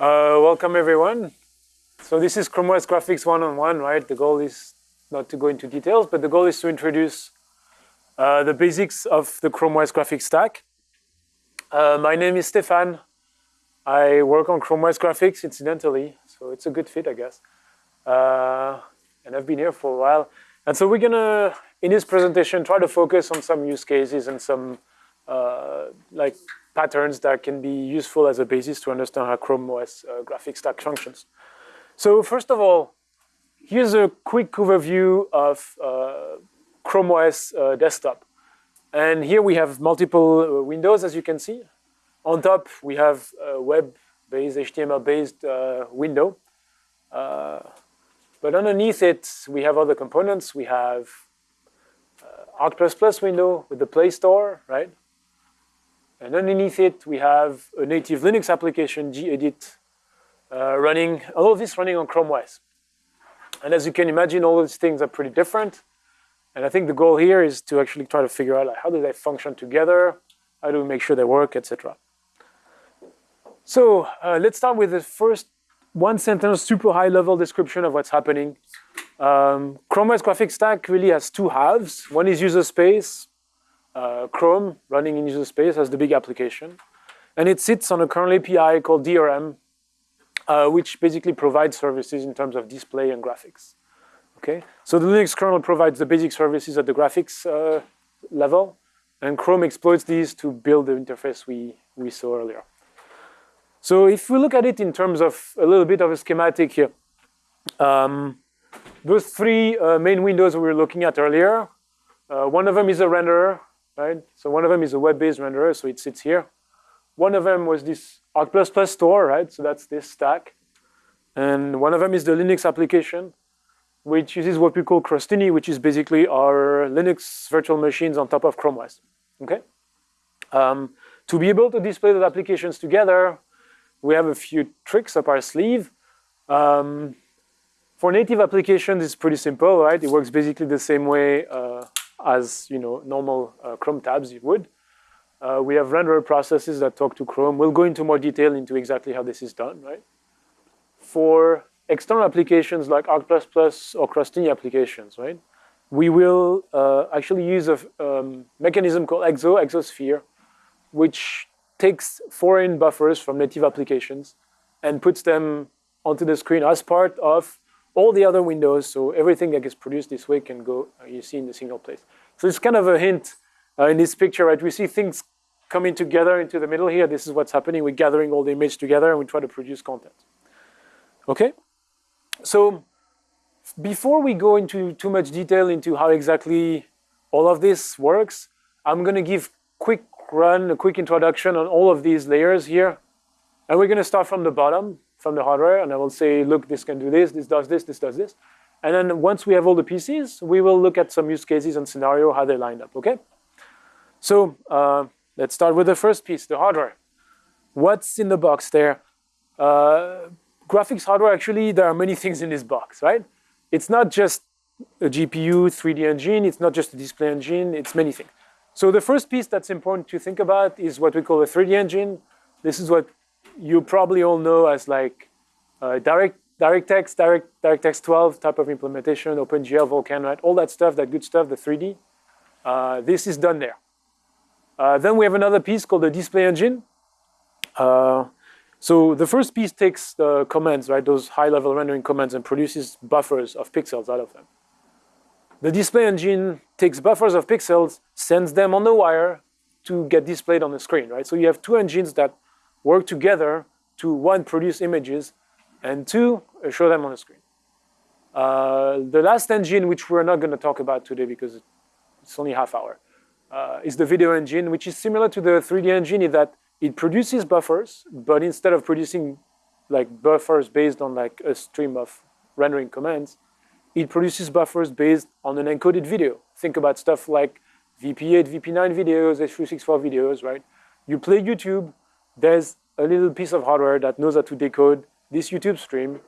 Uh, welcome everyone. So this is Chrome OS Graphics one-on-one, right? The goal is not to go into details, but the goal is to introduce uh, the basics of the Chrome OS graphics stack. Uh, my name is Stefan. I work on Chrome OS graphics, incidentally, so it's a good fit, I guess. Uh, and I've been here for a while. And so we're gonna, in this presentation, try to focus on some use cases and some uh, like patterns that can be useful as a basis to understand how Chrome OS uh, graphics stack functions. So first of all, here's a quick overview of uh, Chrome OS uh, desktop. And here we have multiple uh, windows, as you can see. On top, we have a web-based, HTML-based uh, window. Uh, but underneath it, we have other components. We have Arc++ window with the Play Store, right? And underneath it, we have a native Linux application, gedit, uh, running, all of this running on Chrome OS. And as you can imagine, all these things are pretty different. And I think the goal here is to actually try to figure out like, how do they function together, how do we make sure they work, etc. So uh, let's start with the first one sentence, super high level description of what's happening. Um, Chrome OS graphics stack really has two halves. One is user space, uh, Chrome running in user space as the big application. And it sits on a kernel API called DRM, uh, which basically provides services in terms of display and graphics. Okay, so the Linux kernel provides the basic services at the graphics uh, level, and Chrome exploits these to build the interface we, we saw earlier. So if we look at it in terms of a little bit of a schematic here, um, those three uh, main windows we were looking at earlier, uh, one of them is a renderer, right? So one of them is a web-based renderer, so it sits here. One of them was this Arc++ plus store, right? So that's this stack. And one of them is the Linux application, which uses what we call Crostini, which is basically our Linux virtual machines on top of Chrome OS, okay? Um, to be able to display those applications together, we have a few tricks up our sleeve. Um, for native applications, it's pretty simple, right? It works basically the same way uh, as you know normal uh, Chrome tabs you would. Uh, we have renderer processes that talk to Chrome. We'll go into more detail into exactly how this is done, right? For external applications like Arc++ or Crostini applications, right? We will uh, actually use a um, mechanism called Exo, Exosphere, which takes foreign buffers from native applications and puts them onto the screen as part of all the other windows. So everything that gets produced this way can go, uh, you see in the single place. So it's kind of a hint uh, in this picture, right? We see things coming together into the middle here. This is what's happening. We're gathering all the image together and we try to produce content. Okay? So before we go into too much detail into how exactly all of this works, I'm going to give quick run, a quick introduction on all of these layers here. And we're going to start from the bottom, from the hardware, and I will say, look, this can do this, this does this, this does this. And then once we have all the pieces, we will look at some use cases and scenario, how they lined up, okay? So uh, let's start with the first piece, the hardware. What's in the box there? Uh, graphics hardware, actually, there are many things in this box, right? It's not just a GPU, 3D engine, it's not just a display engine, it's many things. So the first piece that's important to think about is what we call a 3D engine. This is what you probably all know as like uh, direct DirectX, Direct, DirectX 12 type of implementation, OpenGL, Vulkan, right? All that stuff, that good stuff, the 3D. Uh, this is done there. Uh, then we have another piece called the display engine. Uh, so the first piece takes the commands, right? Those high-level rendering commands and produces buffers of pixels out of them. The display engine takes buffers of pixels, sends them on the wire to get displayed on the screen, right? So you have two engines that work together to, one, produce images, and two, uh, show them on the screen. Uh, the last engine, which we're not going to talk about today because it's only half hour, uh, is the video engine, which is similar to the 3D engine in that it produces buffers, but instead of producing like buffers based on like a stream of rendering commands, it produces buffers based on an encoded video. Think about stuff like VP8, VP9 videos, H.264 videos, right? You play YouTube, there's a little piece of hardware that knows how to decode this YouTube stream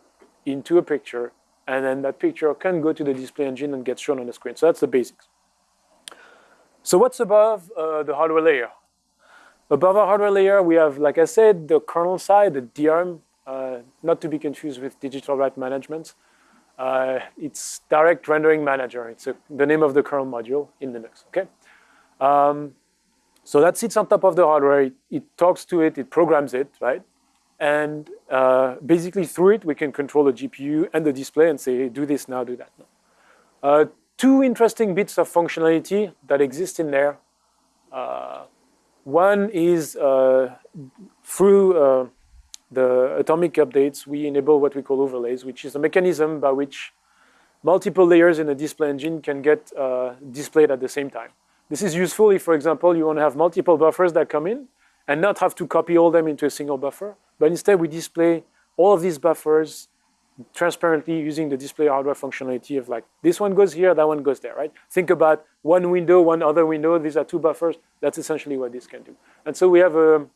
into a picture, and then that picture can go to the display engine and get shown on the screen. So that's the basics. So what's above uh, the hardware layer? Above our hardware layer, we have, like I said, the kernel side, the DRM uh, not to be confused with digital right management. Uh, it's Direct Rendering Manager. It's a, the name of the kernel module in Linux, okay? Um, so that sits on top of the hardware. It, it, talks to it, it programs it, right? And uh, basically through it, we can control the GPU and the display and say, do this now, do that now. Uh, two interesting bits of functionality that exist in there. Uh, one is uh, through uh, the atomic updates, we enable what we call overlays, which is a mechanism by which multiple layers in a display engine can get uh, displayed at the same time. This is useful if, for example, you want to have multiple buffers that come in and not have to copy all them into a single buffer, but instead we display all of these buffers transparently using the display hardware functionality of like, this one goes here, that one goes there, right? Think about one window, one other window, these are two buffers. That's essentially what this can do. And so we have a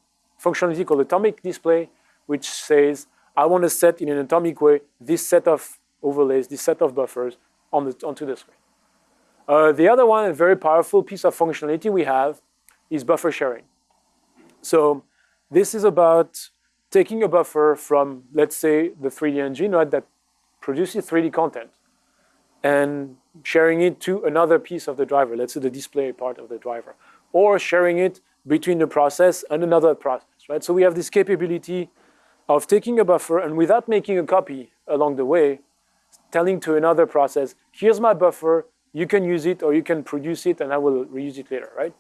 functionality called atomic display, which says, I want to set in an atomic way this set of overlays, this set of buffers on the, onto the screen. Uh, the other one, a very powerful piece of functionality we have is buffer sharing. So this is about taking a buffer from, let's say, the 3D engine right, that produces 3D content and sharing it to another piece of the driver, let's say the display part of the driver, or sharing it between the process and another process, right? So we have this capability of taking a buffer and without making a copy along the way, telling to another process, here's my buffer, you can use it or you can produce it and I will reuse it later, right?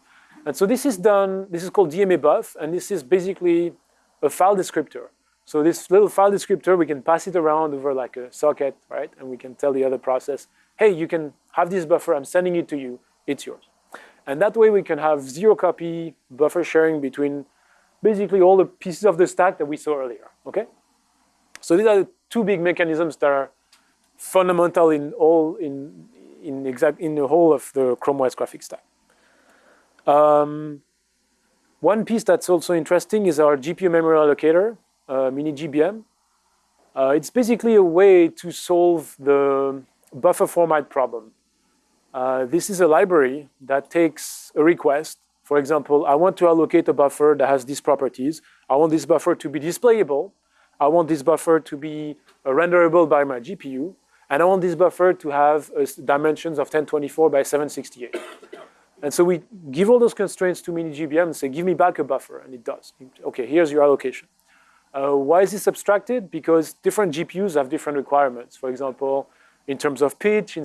And so this is done, this is called DMA buf, and this is basically a file descriptor. So this little file descriptor, we can pass it around over like a socket, right? And we can tell the other process, hey, you can have this buffer, I'm sending it to you, it's yours. And that way we can have zero copy buffer sharing between basically all the pieces of the stack that we saw earlier, okay? So these are the two big mechanisms that are fundamental in all in in exact in the whole of the Chrome OS graphics stack. Um, one piece that's also interesting is our GPU memory allocator, uh, mini GBM. Uh, it's basically a way to solve the buffer format problem. Uh, this is a library that takes a request. For example, I want to allocate a buffer that has these properties. I want this buffer to be displayable. I want this buffer to be uh, renderable by my GPU. And I want this buffer to have uh, dimensions of 1024 by 768. And so we give all those constraints to mini-GBM and say, give me back a buffer, and it does. Okay, here's your allocation. Uh, why is this abstracted? Because different GPUs have different requirements. For example, in terms of pitch, in,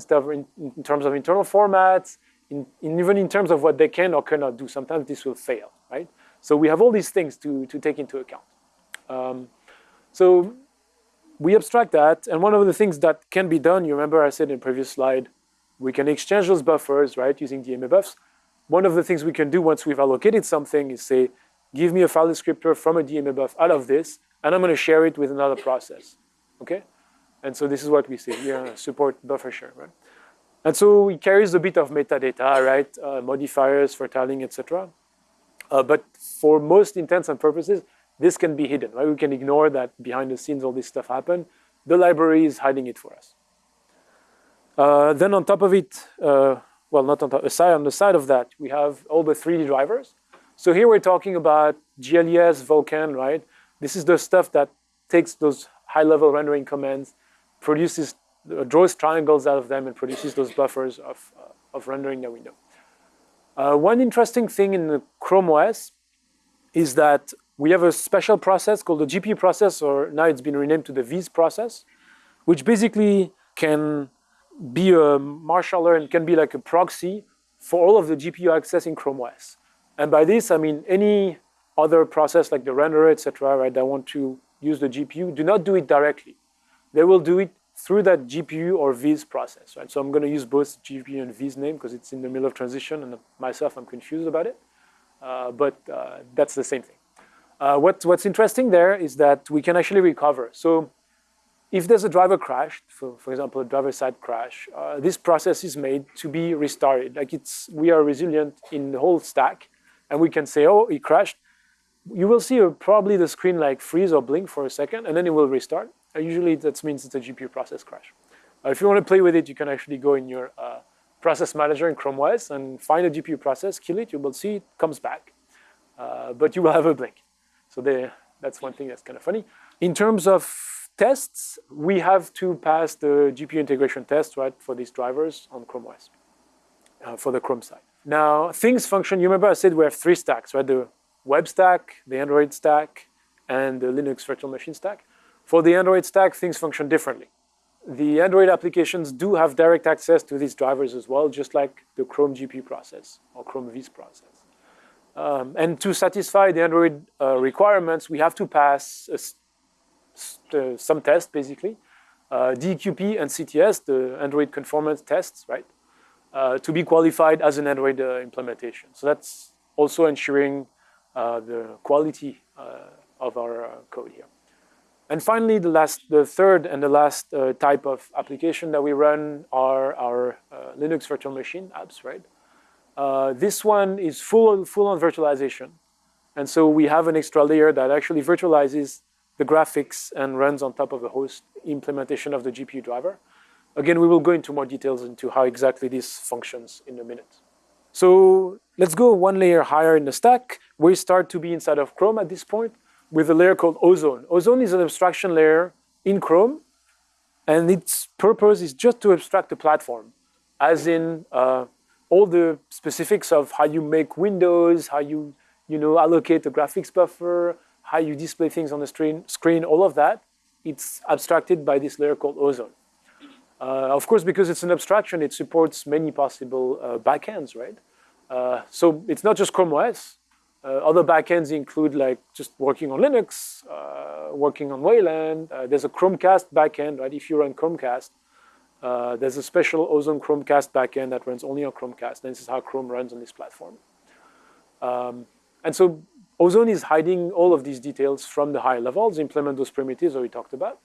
in terms of internal formats, in, in even in terms of what they can or cannot do. Sometimes this will fail, right? So we have all these things to, to take into account. Um, so we abstract that, and one of the things that can be done, you remember I said in previous slide, we can exchange those buffers, right, using DMA bufs. One of the things we can do once we've allocated something is say, give me a file descriptor from a DMA buf out of this, and I'm going to share it with another process, okay? And so this is what we say here, support buffer share, right? And so it carries a bit of metadata, right? Uh, modifiers for tiling, etc. Uh, but for most intents and purposes, this can be hidden, right? We can ignore that behind the scenes all this stuff happen. The library is hiding it for us. Uh, then on top of it, uh, well, not on top, aside, on the side of that, we have all the 3D drivers. So here we're talking about GLES, Vulkan, right? This is the stuff that takes those high-level rendering commands, produces, uh, draws triangles out of them, and produces those buffers of, uh, of rendering that we know. Uh, one interesting thing in the Chrome OS is that we have a special process called the GPU process, or now it's been renamed to the Viz process, which basically can be a marshaller and can be like a proxy for all of the GPU access in Chrome OS. And by this, I mean any other process like the renderer, etc., right, that want to use the GPU, do not do it directly. They will do it through that GPU or Viz process, right? So I'm going to use both GPU and Viz name because it's in the middle of transition, and myself, I'm confused about it. Uh, but uh, that's the same thing. Uh, what, what's interesting there is that we can actually recover. So if there's a driver crash, for, for example, a driver side crash, uh, this process is made to be restarted. Like it's, we are resilient in the whole stack, and we can say, oh, it crashed. You will see probably the screen like freeze or blink for a second, and then it will restart. Uh, usually that means it's a GPU process crash. Uh, if you want to play with it, you can actually go in your uh, process manager in Chrome OS and find a GPU process, kill it, you will see it comes back. Uh, but you will have a blink. So That's one thing that's kind of funny. In terms of tests, we have to pass the GPU integration test, right, for these drivers on Chrome OS, uh, for the Chrome side. Now, things function, you remember I said we have three stacks, right? The web stack, the Android stack, and the Linux virtual machine stack. For the Android stack, things function differently. The Android applications do have direct access to these drivers as well, just like the Chrome GPU process or Chrome Viz process. Um, and to satisfy the Android uh, requirements, we have to pass uh, some tests, basically. Uh, dEQP and CTS, the Android conformance tests, right? Uh, to be qualified as an Android uh, implementation. So that's also ensuring uh, the quality of our code here. And finally, the last, the third and the last type of application that we run are our Linux virtual machine apps, right? Uh, this one is full, full on virtualization. And so we have an extra layer that actually virtualizes the graphics and runs on top of the host implementation of the GPU driver. Again, we will go into more details into how exactly this functions in a minute. So let's go one layer higher in the stack. We start to be inside of Chrome at this point with a layer called Ozone. Ozone is an abstraction layer in Chrome, and its purpose is just to abstract the platform, as in uh, all the specifics of how you make windows, how you, you know, allocate the graphics buffer, how you display things on the screen, screen all of that, it's abstracted by this layer called Ozone. Uh, of course, because it's an abstraction, it supports many possible uh, backends, right? Uh, so it's not just Chrome OS, uh, other backends include like just working on Linux, uh, working on Wayland. Uh, there's a Chromecast backend, right? If you run Chromecast, uh, there's a special Ozone Chromecast backend that runs only on Chromecast. And this is how Chrome runs on this platform. Um, and so Ozone is hiding all of these details from the higher levels, implement those primitives that we talked about.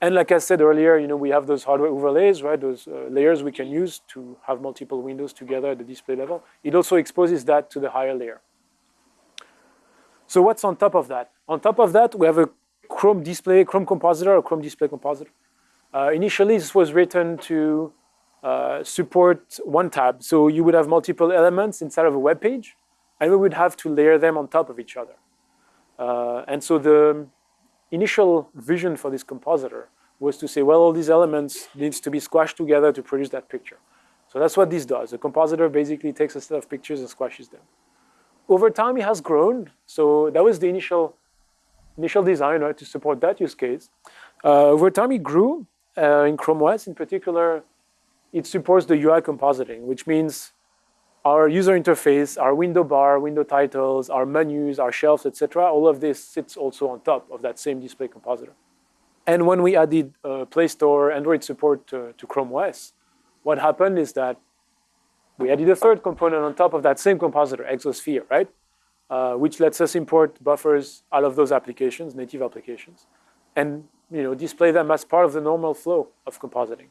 And like I said earlier, you know, we have those hardware overlays, right? Those uh, layers we can use to have multiple windows together at the display level. It also exposes that to the higher layer. So what's on top of that? On top of that, we have a Chrome display, Chrome compositor, or Chrome display compositor. Uh, initially, this was written to uh, support one tab. So you would have multiple elements inside of a web page, and we would have to layer them on top of each other. Uh, and so the initial vision for this compositor was to say, well, all these elements needs to be squashed together to produce that picture. So that's what this does. The compositor basically takes a set of pictures and squashes them over time it has grown. So that was the initial initial design right, to support that use case. Uh, over time it grew. Uh, in Chrome OS in particular, it supports the UI compositing, which means our user interface, our window bar, window titles, our menus, our shelves, etc. All of this sits also on top of that same display compositor. And when we added uh, Play Store Android support to, to Chrome OS, what happened is that we added a third component on top of that same compositor, Exosphere, right? Uh, which lets us import buffers out of those applications, native applications, and you know, display them as part of the normal flow of compositing.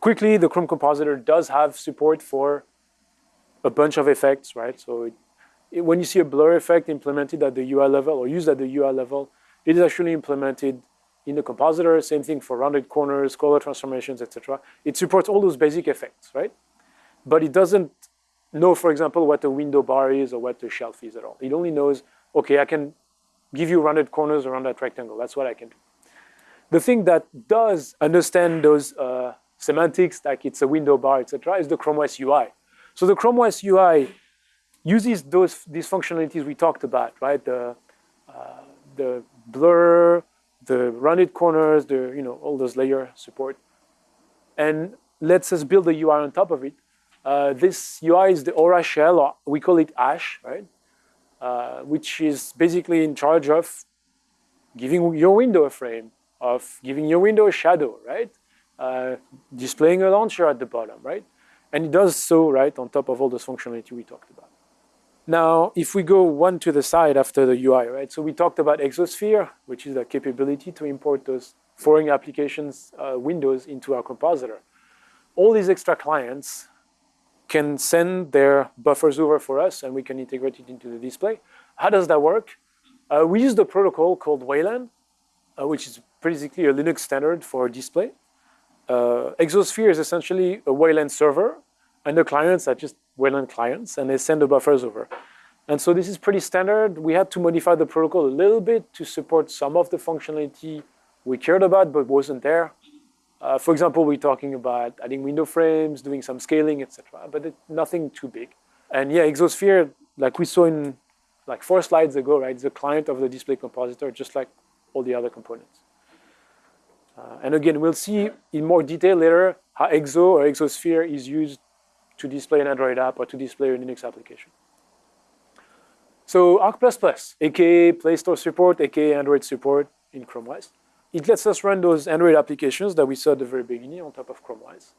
Quickly, the Chrome compositor does have support for a bunch of effects, right? So it, it, when you see a blur effect implemented at the UI level or used at the UI level, it is actually implemented in the compositor. Same thing for rounded corners, color transformations, etc. It supports all those basic effects, right? but it doesn't know, for example, what a window bar is or what a shelf is at all. It only knows, okay, I can give you rounded corners around that rectangle. That's what I can do. The thing that does understand those uh, semantics, like it's a window bar, etc., is the Chrome OS UI. So the Chrome OS UI uses those these functionalities we talked about, right? The uh, the blur, the rounded corners, the you know all those layer support, and lets us build a UI on top of it uh, this UI is the Aura shell, or we call it Ash, right? Uh, which is basically in charge of giving your window a frame, of giving your window a shadow, right? Uh, displaying a launcher at the bottom, right? And it does so, right, on top of all this functionality we talked about. Now, if we go one to the side after the UI, right? So we talked about Exosphere, which is the capability to import those foreign applications uh, windows into our compositor. All these extra clients can send their buffers over for us and we can integrate it into the display. How does that work? Uh, we use the protocol called Wayland, uh, which is basically a Linux standard for display. Uh, Exosphere is essentially a Wayland server and the clients are just Wayland clients and they send the buffers over. And so this is pretty standard. We had to modify the protocol a little bit to support some of the functionality we cared about but wasn't there. Uh, for example, we're talking about adding window frames, doing some scaling, etc. But it, nothing too big. And yeah, Exosphere, like we saw in like four slides ago, right? The client of the display compositor, just like all the other components. Uh, and again, we'll see in more detail later how Exo or Exosphere is used to display an Android app or to display a Linux application. So Arc++, aka Play Store support, aka Android support in Chrome OS. It lets us run those Android applications that we saw at the very beginning on top of Chrome OS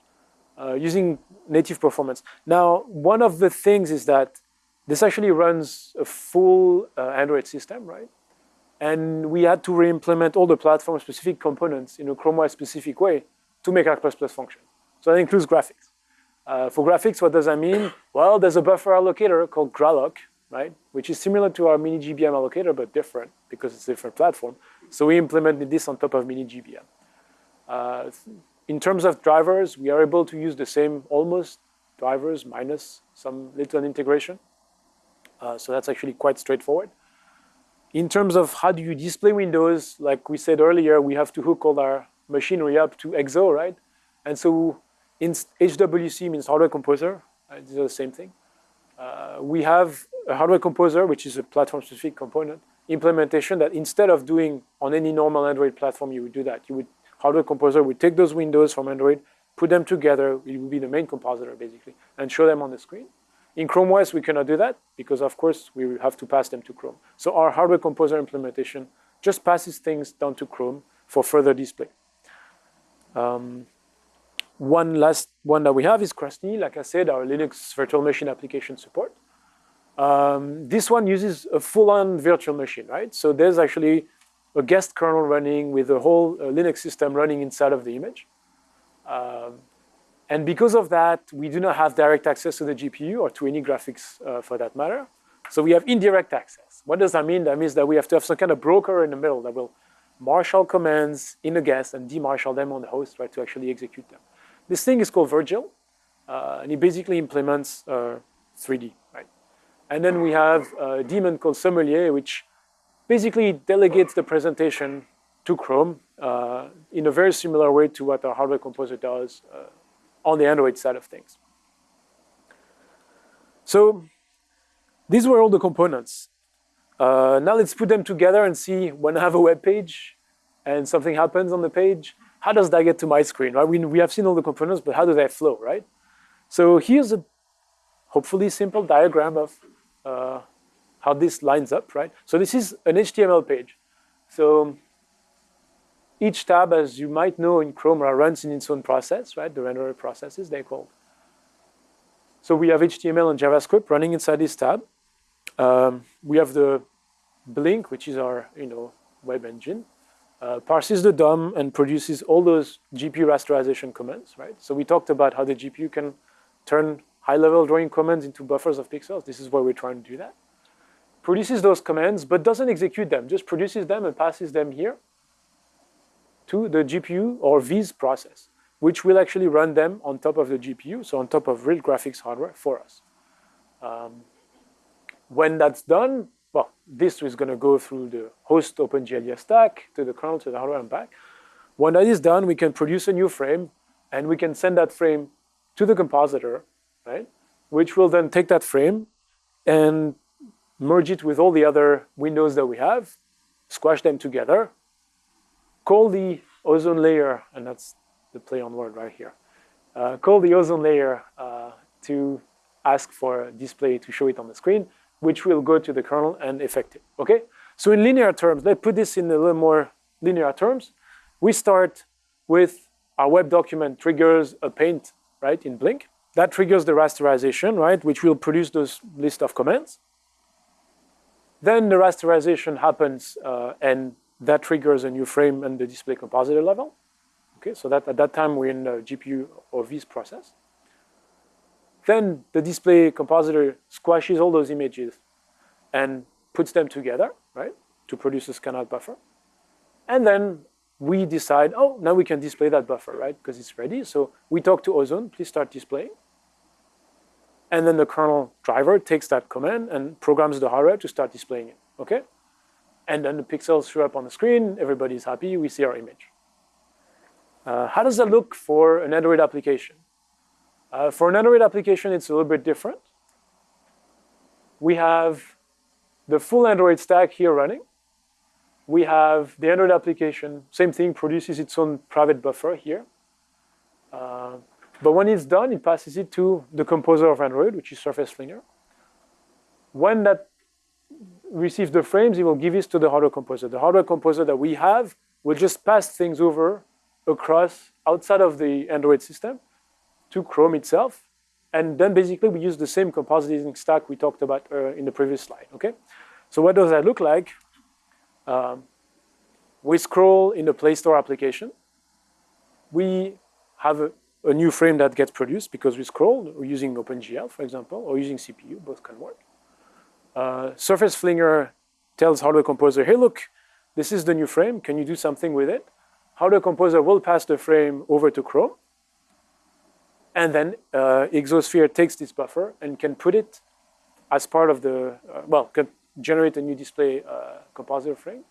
uh, using native performance. Now, one of the things is that this actually runs a full uh, Android system, right? And we had to re-implement all the platform-specific components in a Chrome OS-specific way to make Arc++ function. So that includes graphics. Uh, for graphics, what does that mean? Well, there's a buffer allocator called Gralloc, right? Which is similar to our mini GBM allocator, but different because it's a different platform. So we implemented this on top of mini GBM. Uh, in terms of drivers, we are able to use the same almost drivers minus some little integration. Uh, so that's actually quite straightforward. In terms of how do you display windows, like we said earlier, we have to hook all our machinery up to EXO, right? And so in HWC means hardware composer. Right? These are the same thing. Uh, we have a hardware composer, which is a platform-specific component implementation that instead of doing on any normal Android platform, you would do that. You would hardware composer would take those windows from Android, put them together. It would be the main compositor basically, and show them on the screen. In Chrome OS, we cannot do that because, of course, we have to pass them to Chrome. So our hardware composer implementation just passes things down to Chrome for further display. Um, one last one that we have is Krusty, like I said, our Linux virtual machine application support. Um, this one uses a full-on virtual machine, right? So there's actually a guest kernel running with a whole uh, Linux system running inside of the image. Um, and because of that, we do not have direct access to the GPU or to any graphics uh, for that matter. So we have indirect access. What does that mean? That means that we have to have some kind of broker in the middle that will marshal commands in the guest and demarshal them on the host, right, to actually execute them. This thing is called virgl, uh, and it basically implements 3D, uh, right? And then we have a daemon called Sommelier, which basically delegates the presentation to Chrome uh, in a very similar way to what our hardware composer does uh, on the Android side of things. So these were all the components. Uh, now let's put them together and see when I have a web page and something happens on the page, how does that get to my screen, right? We, we have seen all the components, but how do they flow, right? So here's a hopefully simple diagram of uh, how this lines up, right? So this is an HTML page. So each tab, as you might know in Chrome, runs in its own process, right? The renderer processes, they're called. So we have HTML and JavaScript running inside this tab. Um, we have the Blink, which is our you know, web engine, uh, parses the DOM and produces all those GPU rasterization commands, right? So we talked about how the GPU can turn high-level drawing commands into buffers of pixels. This is where we're trying to do that. Produces those commands, but doesn't execute them, just produces them and passes them here to the GPU or Viz process, which will actually run them on top of the GPU, so on top of real graphics hardware for us. Um, when that's done, well, this is going to go through the host OpenGL stack to the kernel, to the hardware and back. When that is done, we can produce a new frame, and we can send that frame to the compositor, right? Which will then take that frame and merge it with all the other windows that we have, squash them together, call the ozone layer, and that's the play on word right here, uh, call the ozone layer uh, to ask for a display to show it on the screen, which will go to the kernel and effect it, okay? So in linear terms, let's put this in a little more linear terms. We start with our web document triggers a paint, right, in Blink. That triggers the rasterization, right, which will produce those list of commands. Then the rasterization happens uh, and that triggers a new frame and the display compositor level. Okay, so that at that time we're in the GPU or Viz process. Then the display compositor squashes all those images and puts them together, right, to produce a scan-out buffer. And then we decide, oh, now we can display that buffer, right, because it's ready. So we talk to Ozone, please start displaying. and then the kernel driver takes that command and programs the hardware to start displaying it, okay? And then the pixels show up on the screen, everybody's happy, we see our image. Uh, how does that look for an Android application? Uh, for an Android application, it's a little bit different. We have the full Android stack here running. We have the Android application, same thing, produces its own private buffer here. Uh, but when it's done, it passes it to the composer of Android, which is Surface Flinger. When that receives the frames, it will give it to the hardware composer. The hardware composer that we have will just pass things over across outside of the Android system to Chrome itself. And then basically we use the same compositing stack we talked about uh, in the previous slide, okay? So what does that look like? Um, we scroll in the Play Store application. We have a, a, new frame that gets produced because we scroll, using OpenGL, for example, or using CPU, both can work. Uh, Surface Flinger tells Hardware Composer, hey, look, this is the new frame. Can you do something with it? Hardware Composer will pass the frame over to Chrome. And then uh, Exosphere takes this buffer and can put it as part of the, uh, well, can generate a new display uh, compositor frame.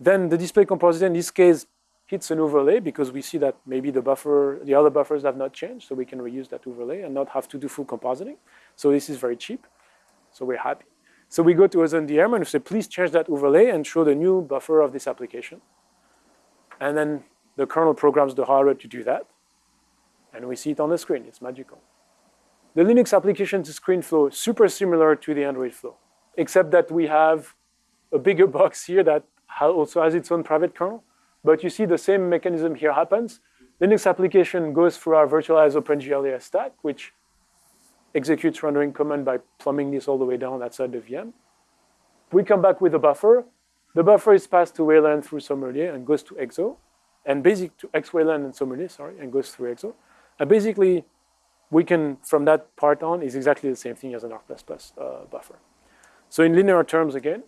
Then the display compositor, in this case, hits an overlay because we see that maybe the buffer, the other buffers have not changed, so we can reuse that overlay and not have to do full compositing. So this is very cheap, so we're happy. So we go to Ozone DRM and we say, please change that overlay and show the new buffer of this application. And then the kernel programs the hardware to do that. And we see it on the screen, it's magical. The Linux application to screen flow, super similar to the Android flow, except that we have a bigger box here that also has its own private kernel. But you see the same mechanism here happens. Linux application goes through our virtualized OpenGL stack, which executes rendering command by plumbing this all the way down outside the VM. We come back with a buffer. The buffer is passed to Wayland through Sommelier and goes to EXO, and basic to XWayland and Sommelier, sorry, and goes through EXO. And basically, we can, from that part on, is exactly the same thing as an ARC++ uh, buffer. So in linear terms again,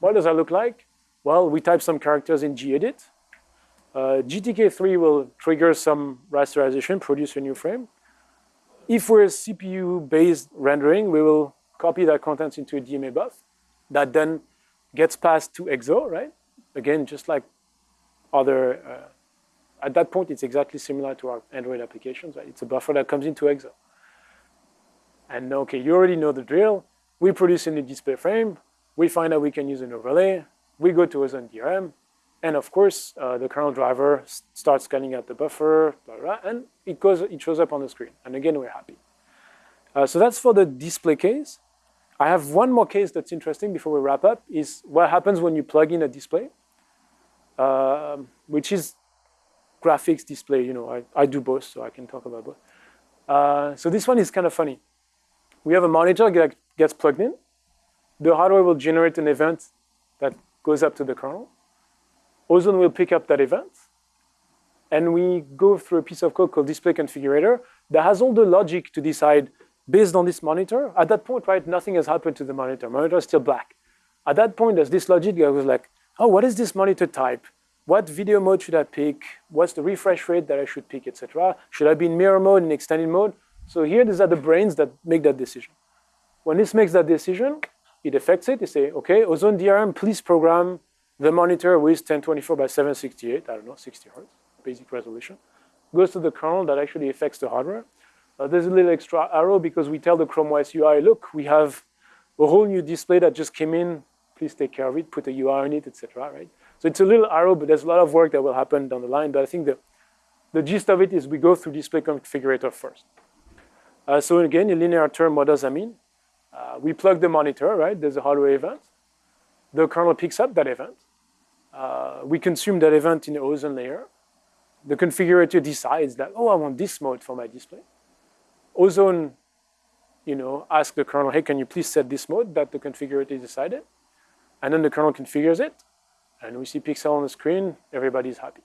what does that look like? Well, we type some characters in gedit. Uh, GTK3 will trigger some rasterization, produce a new frame. If we're CPU-based rendering, we will copy that content into a DMA buf that then gets passed to EXO, right? Again, just like other uh, at that point, it's exactly similar to our Android applications. Right? It's a buffer that comes into EXO. And okay, you already know the drill. We produce a new display frame. We find out we can use an overlay. We go to Ozone DRM. And of course, uh, the kernel driver starts scanning out the buffer, blah, blah, and it, goes, it shows up on the screen. And again, we're happy. Uh, so that's for the display case. I have one more case that's interesting before we wrap up, is what happens when you plug in a display, uh, which is graphics display, you know, I, I do both, so I can talk about both. Uh, so this one is kind of funny. We have a monitor that gets plugged in. The hardware will generate an event that goes up to the kernel. Ozone will pick up that event. And we go through a piece of code called display configurator that has all the logic to decide based on this monitor. At that point, right, nothing has happened to the monitor. Monitor is still black. At that point, there's this logic that was like, oh, what is this monitor type? what video mode should I pick? What's the refresh rate that I should pick, etc. Should I be in mirror mode, in extended mode? So here, these are the brains that make that decision. When this makes that decision, it affects it. They say, okay, Ozone DRM, please program the monitor with 1024 by 768, I don't know, 60 hertz, basic resolution. Goes to the kernel that actually affects the hardware. Uh, there's a little extra arrow because we tell the Chrome OS UI, look, we have a whole new display that just came in. Please take care of it, put a UI on it, etc. Right? So it's a little arrow, but there's a lot of work that will happen down the line. But I think the, the gist of it is we go through display configurator first. Uh, so again, in linear term, what does that mean? Uh, we plug the monitor, right? There's a hardware event. The kernel picks up that event. Uh, we consume that event in the ozone layer. The configurator decides that, oh, I want this mode for my display. Ozone, you know, asks the kernel, hey, can you please set this mode that the configurator decided? And then the kernel configures it and we see pixel on the screen, everybody's happy.